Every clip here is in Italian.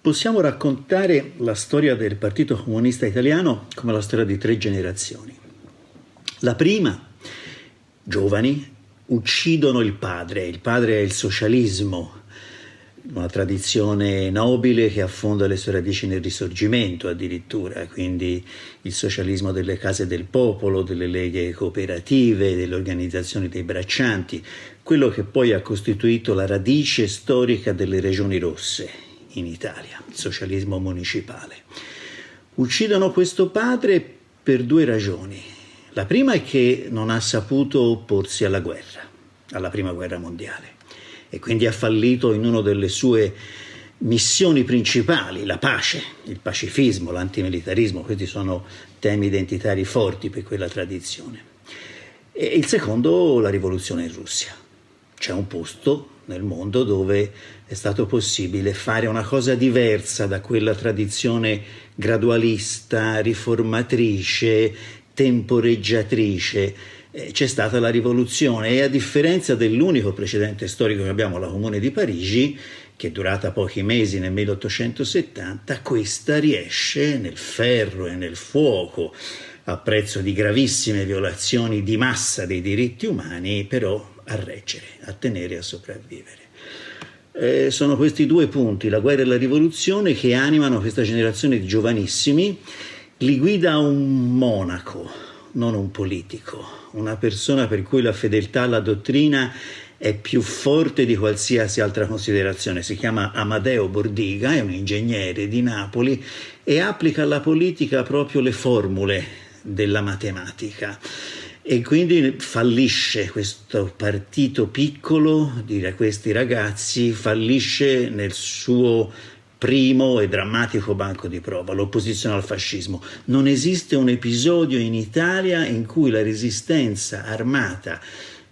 Possiamo raccontare la storia del Partito Comunista Italiano come la storia di tre generazioni. La prima, giovani, uccidono il padre, il padre è il socialismo, una tradizione nobile che affonda le sue radici nel risorgimento addirittura, quindi il socialismo delle case del popolo, delle leghe cooperative, delle organizzazioni dei braccianti, quello che poi ha costituito la radice storica delle regioni rosse in Italia, il socialismo municipale. Uccidono questo padre per due ragioni. La prima è che non ha saputo opporsi alla guerra, alla prima guerra mondiale e quindi ha fallito in una delle sue missioni principali, la pace, il pacifismo, l'antimilitarismo, questi sono temi identitari forti per quella tradizione. E il secondo, la rivoluzione in Russia. C'è un posto nel mondo dove è stato possibile fare una cosa diversa da quella tradizione gradualista, riformatrice, temporeggiatrice, eh, c'è stata la rivoluzione e a differenza dell'unico precedente storico che abbiamo, la Comune di Parigi, che è durata pochi mesi nel 1870, questa riesce nel ferro e nel fuoco, a prezzo di gravissime violazioni di massa dei diritti umani, però a reggere, a tenere e a sopravvivere. Eh, sono questi due punti, la guerra e la rivoluzione, che animano questa generazione di giovanissimi, li guida un monaco, non un politico, una persona per cui la fedeltà alla dottrina è più forte di qualsiasi altra considerazione. Si chiama Amadeo Bordiga, è un ingegnere di Napoli e applica alla politica proprio le formule della matematica. E quindi fallisce questo partito piccolo di questi ragazzi, fallisce nel suo primo e drammatico banco di prova, l'opposizione al fascismo. Non esiste un episodio in Italia in cui la resistenza armata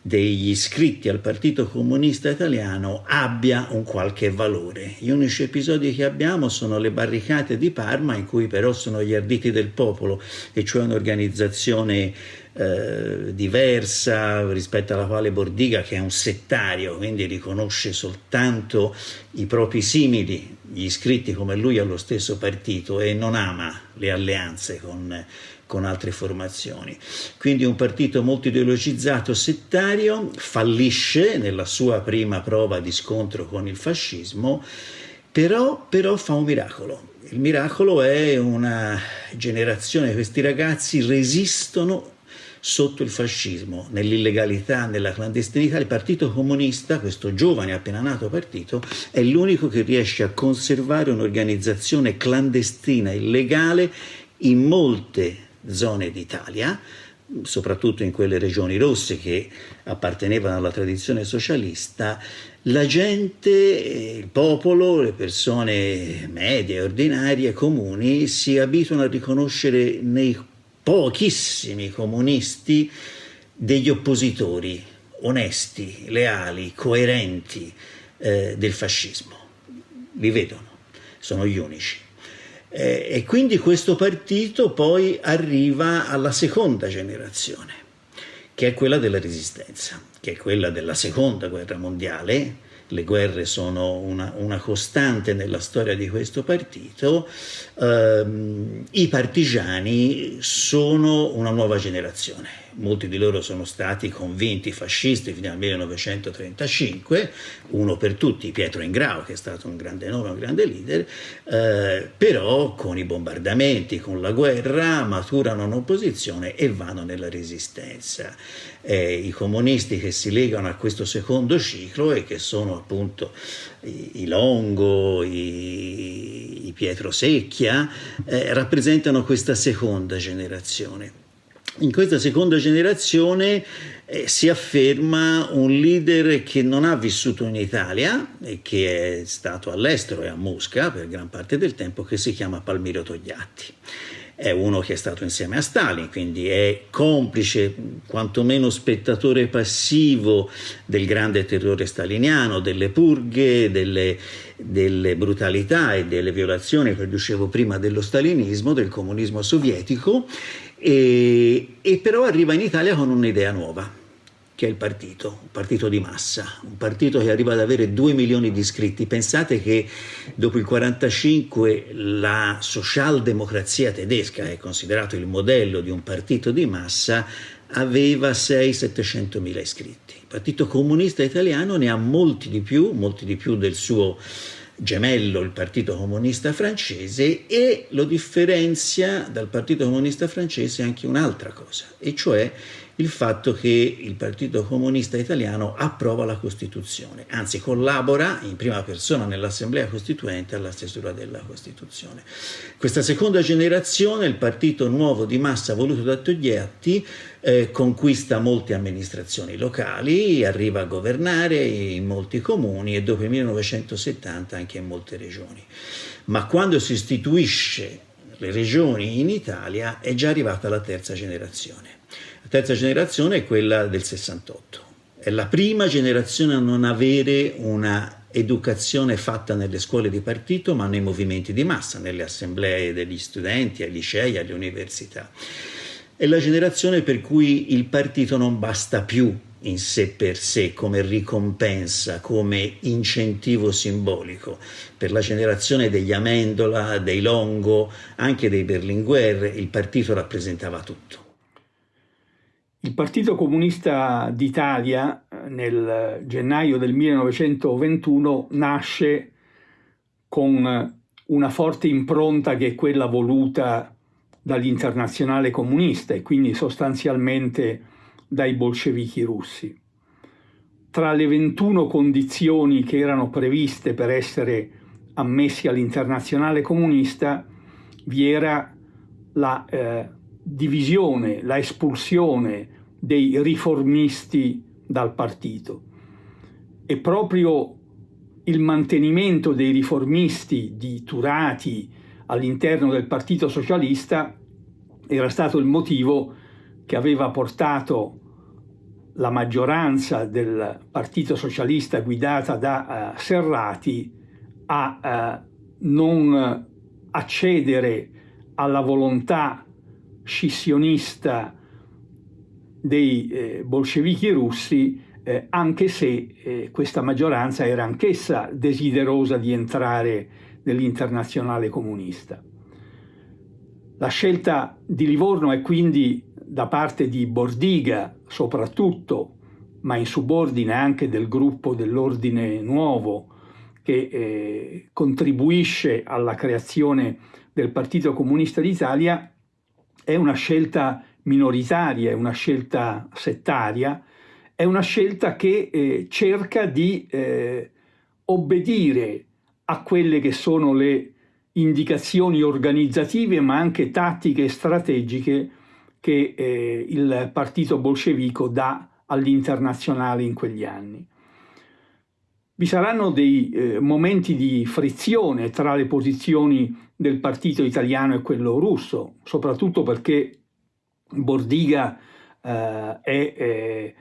degli iscritti al Partito Comunista Italiano abbia un qualche valore. Gli unici episodi che abbiamo sono le barricate di Parma, in cui però sono gli arditi del popolo, e cioè un'organizzazione eh, diversa rispetto alla quale Bordiga, che è un settario, quindi riconosce soltanto i propri simili, gli iscritti come lui allo stesso partito e non ama le alleanze con con altre formazioni. Quindi un partito molto ideologizzato, settario, fallisce nella sua prima prova di scontro con il fascismo, però, però fa un miracolo. Il miracolo è una generazione, questi ragazzi resistono sotto il fascismo, nell'illegalità, nella clandestinità, il Partito Comunista, questo giovane appena nato partito, è l'unico che riesce a conservare un'organizzazione clandestina, illegale, in molte zone d'Italia, soprattutto in quelle regioni rosse che appartenevano alla tradizione socialista, la gente, il popolo, le persone medie, ordinarie, comuni si abituano a riconoscere nei pochissimi comunisti degli oppositori onesti, leali, coerenti eh, del fascismo. Li vedono, sono gli unici. Eh, e quindi questo partito poi arriva alla seconda generazione, che è quella della resistenza, che è quella della seconda guerra mondiale, le guerre sono una, una, costante nella storia di questo partito, ehm, i partigiani sono una nuova generazione. Molti di loro sono stati convinti fascisti fino al 1935, uno per tutti Pietro Ingrao, che è stato un grande nome, un grande leader, eh, però con i bombardamenti, con la guerra, maturano un'opposizione e vanno nella resistenza. Eh, I comunisti che si legano a questo secondo ciclo e che sono appunto i, i Longo, i, i, Pietro Secchia, eh, rappresentano questa seconda generazione. In questa seconda generazione eh, si afferma un leader che non ha vissuto in Italia e che è stato all'estero e a Mosca per gran parte del tempo, che si chiama Palmiro Togliatti. È uno che è stato insieme a Stalin, quindi è complice, quantomeno spettatore passivo del grande terrore staliniano, delle purghe, delle, delle brutalità e delle violazioni che dicevo prima dello stalinismo, del comunismo sovietico, e, e però arriva in Italia con un'idea nuova che è il partito, un partito di massa, un partito che arriva ad avere 2 milioni di iscritti. Pensate che dopo il 1945 la socialdemocrazia tedesca, è considerato il modello di un partito di massa, aveva 600-700 mila iscritti. Il Partito Comunista Italiano ne ha molti di più, molti di più del suo gemello, il Partito Comunista Francese, e lo differenzia dal Partito Comunista Francese anche un'altra cosa, e cioè il fatto che il Partito Comunista Italiano approva la Costituzione, anzi collabora in prima persona nell'Assemblea Costituente alla stesura della Costituzione. Questa seconda generazione, il partito nuovo di massa voluto da Togliatti, eh, conquista molte amministrazioni locali, arriva a governare in molti comuni e dopo il 1970 anche in molte regioni. Ma quando si istituisce le regioni in Italia è già arrivata la terza generazione. La terza generazione è quella del 68. È la prima generazione a non avere una educazione fatta nelle scuole di partito, ma nei movimenti di massa, nelle assemblee degli studenti, ai licei, alle università. È la generazione per cui il partito non basta più in sé per sé come ricompensa, come incentivo simbolico. Per la generazione degli Amendola, dei Longo, anche dei Berlinguer, il partito rappresentava tutto. Il Partito Comunista d'Italia nel gennaio del 1921 nasce con una forte impronta che è quella voluta dall'internazionale comunista e quindi sostanzialmente dai bolscevichi russi. Tra le 21 condizioni che erano previste per essere ammessi all'internazionale comunista vi era la eh, divisione, la espulsione dei riformisti dal partito. E proprio il mantenimento dei riformisti di Turati all'interno del Partito Socialista era stato il motivo che aveva portato la maggioranza del Partito Socialista guidata da uh, Serrati a uh, non accedere alla volontà scissionista dei eh, bolscevichi russi, eh, anche se eh, questa maggioranza era anch'essa desiderosa di entrare nell'internazionale comunista. La scelta di Livorno è quindi da parte di Bordiga soprattutto, ma in subordine anche del gruppo dell'Ordine Nuovo, che eh, contribuisce alla creazione del Partito Comunista d'Italia, è una scelta minoritaria, è una scelta settaria, è una scelta che eh, cerca di eh, obbedire a quelle che sono le indicazioni organizzative ma anche tattiche e strategiche che eh, il partito bolscevico dà all'internazionale in quegli anni. Vi saranno dei eh, momenti di frizione tra le posizioni del partito italiano e quello russo, soprattutto perché Bordiga eh, è eh,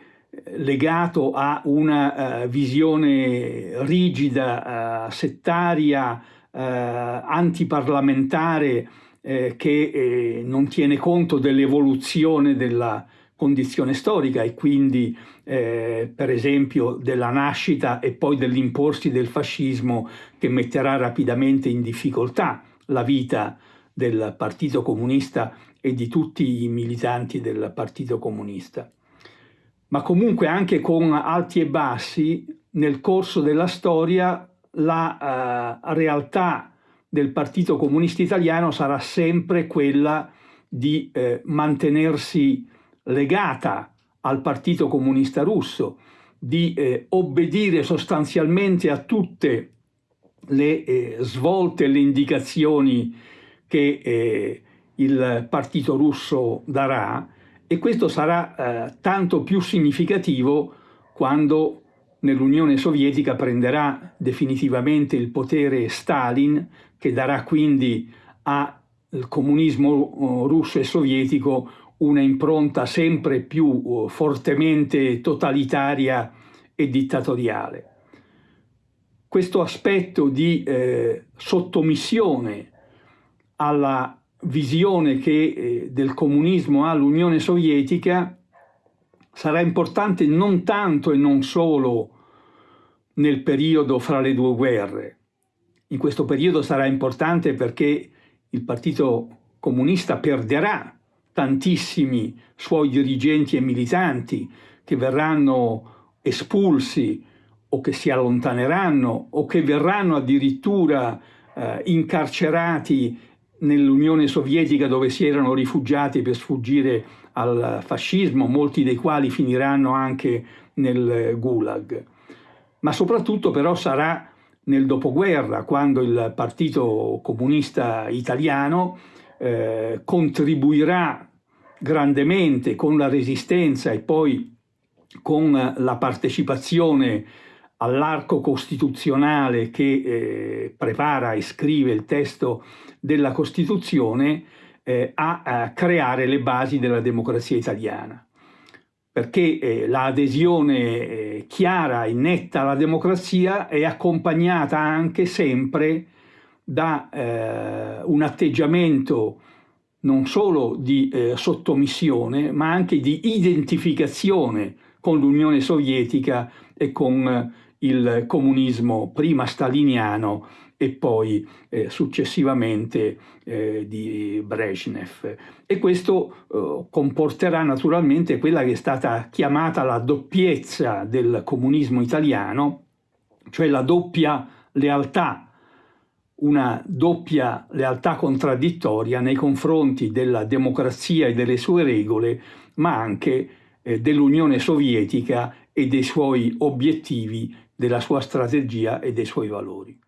legato a una uh, visione rigida, uh, settaria, uh, antiparlamentare che non tiene conto dell'evoluzione della condizione storica e quindi eh, per esempio della nascita e poi dell'imporsi del fascismo che metterà rapidamente in difficoltà la vita del Partito Comunista e di tutti i militanti del Partito Comunista. Ma comunque anche con alti e bassi, nel corso della storia la uh, realtà del Partito Comunista Italiano sarà sempre quella di eh, mantenersi legata al Partito Comunista Russo, di eh, obbedire sostanzialmente a tutte le eh, svolte e le indicazioni che eh, il partito russo darà e questo sarà eh, tanto più significativo quando nell'Unione Sovietica prenderà definitivamente il potere Stalin che darà quindi al comunismo uh, russo e sovietico una impronta sempre più uh, fortemente totalitaria e dittatoriale. Questo aspetto di eh, sottomissione alla visione che eh, del comunismo ha l'Unione Sovietica sarà importante non tanto e non solo nel periodo fra le due guerre. In questo periodo sarà importante perché il Partito Comunista perderà tantissimi suoi dirigenti e militanti che verranno espulsi o che si allontaneranno o che verranno addirittura eh, incarcerati nell'Unione Sovietica dove si erano rifugiati per sfuggire al fascismo, molti dei quali finiranno anche nel Gulag. Ma soprattutto però sarà nel dopoguerra, quando il Partito Comunista Italiano eh, contribuirà grandemente con la resistenza e poi con la partecipazione all'arco costituzionale che eh, prepara e scrive il testo della Costituzione eh, a, a, creare le basi della democrazia italiana. Perché eh, l'adesione eh, chiara e netta alla democrazia è accompagnata anche sempre da eh, un atteggiamento non solo di eh, sottomissione, ma anche di identificazione con l'Unione Sovietica e con il comunismo prima staliniano e poi eh, successivamente eh, di Brezhnev. E questo eh, comporterà naturalmente quella che è stata chiamata la doppiezza del comunismo italiano, cioè la doppia lealtà, una doppia lealtà contraddittoria nei confronti della democrazia e delle sue regole, ma anche eh, dell'Unione Sovietica e dei suoi obiettivi, della sua strategia e dei suoi valori.